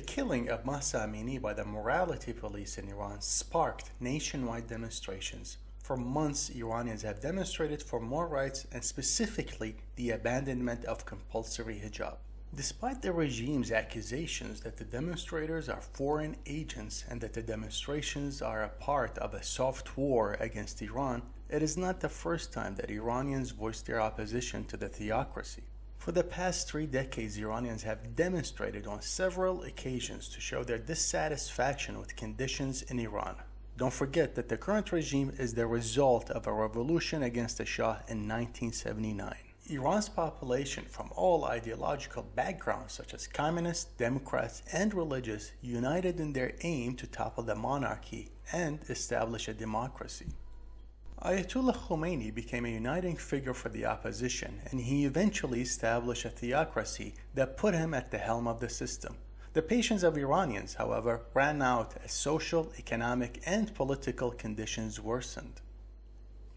killing of Mahsa Amini by the morality police in Iran sparked nationwide demonstrations. For months, Iranians have demonstrated for more rights and specifically the abandonment of compulsory hijab. Despite the regime's accusations that the demonstrators are foreign agents and that the demonstrations are a part of a soft war against Iran, it is not the first time that Iranians voiced their opposition to the theocracy. For the past three decades, Iranians have demonstrated on several occasions to show their dissatisfaction with conditions in Iran. Don't forget that the current regime is the result of a revolution against the Shah in 1979. Iran's population from all ideological backgrounds such as communists, democrats, and religious united in their aim to topple the monarchy and establish a democracy. Ayatollah Khomeini became a uniting figure for the opposition, and he eventually established a theocracy that put him at the helm of the system. The patience of Iranians, however, ran out as social, economic, and political conditions worsened.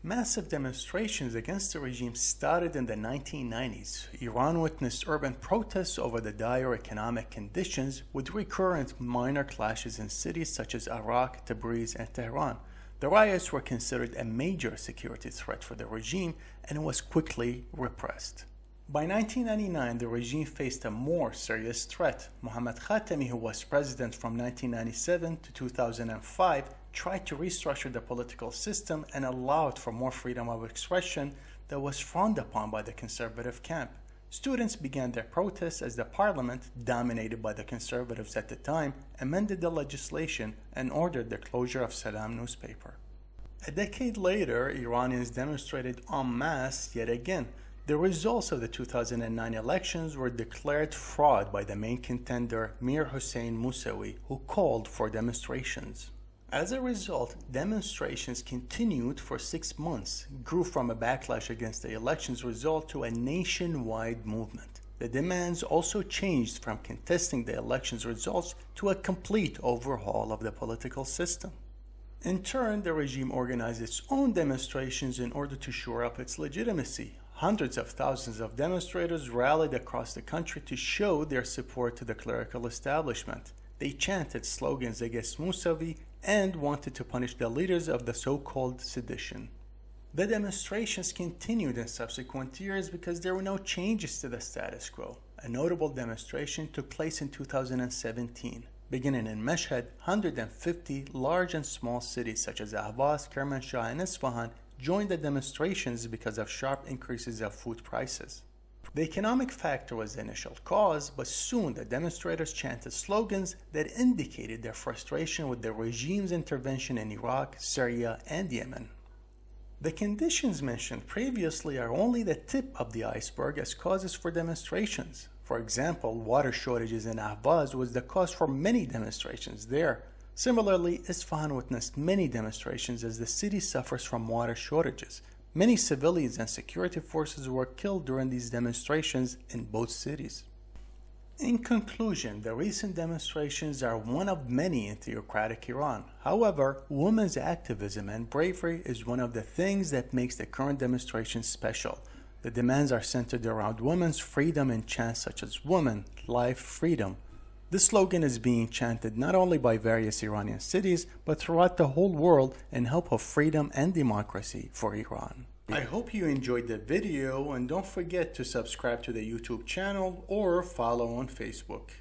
Massive demonstrations against the regime started in the 1990s. Iran witnessed urban protests over the dire economic conditions with recurrent minor clashes in cities such as Arak, Tabriz, and Tehran. The riots were considered a major security threat for the regime and was quickly repressed. By 1999, the regime faced a more serious threat. Mohammad Khatami, who was president from 1997 to 2005, tried to restructure the political system and allowed for more freedom of expression that was frowned upon by the conservative camp. Students began their protests as the parliament, dominated by the conservatives at the time, amended the legislation and ordered the closure of Salam newspaper. A decade later, Iranians demonstrated en masse yet again. The results of the 2009 elections were declared fraud by the main contender Mir Hossein Mousavi, who called for demonstrations. As a result, demonstrations continued for six months, grew from a backlash against the election's result to a nationwide movement. The demands also changed from contesting the election's results to a complete overhaul of the political system. In turn, the regime organized its own demonstrations in order to shore up its legitimacy. Hundreds of thousands of demonstrators rallied across the country to show their support to the clerical establishment. They chanted slogans against Mousavi and wanted to punish the leaders of the so-called sedition. The demonstrations continued in subsequent years because there were no changes to the status quo. A notable demonstration took place in 2017. Beginning in Mashhad, 150 large and small cities such as Ahvaz, Kermanshah, and Isfahan joined the demonstrations because of sharp increases of food prices. The economic factor was the initial cause, but soon the demonstrators chanted slogans that indicated their frustration with the regime's intervention in Iraq, Syria, and Yemen. The conditions mentioned previously are only the tip of the iceberg as causes for demonstrations. For example, water shortages in Ahvaz was the cause for many demonstrations there. Similarly, Isfahan witnessed many demonstrations as the city suffers from water shortages. Many civilians and security forces were killed during these demonstrations in both cities. In conclusion, the recent demonstrations are one of many in theocratic Iran. However, women's activism and bravery is one of the things that makes the current demonstrations special. The demands are centered around women's freedom and chants such as woman, life, freedom. This slogan is being chanted not only by various Iranian cities, but throughout the whole world in hope of freedom and democracy for Iran. I hope you enjoyed the video and don't forget to subscribe to the YouTube channel or follow on Facebook.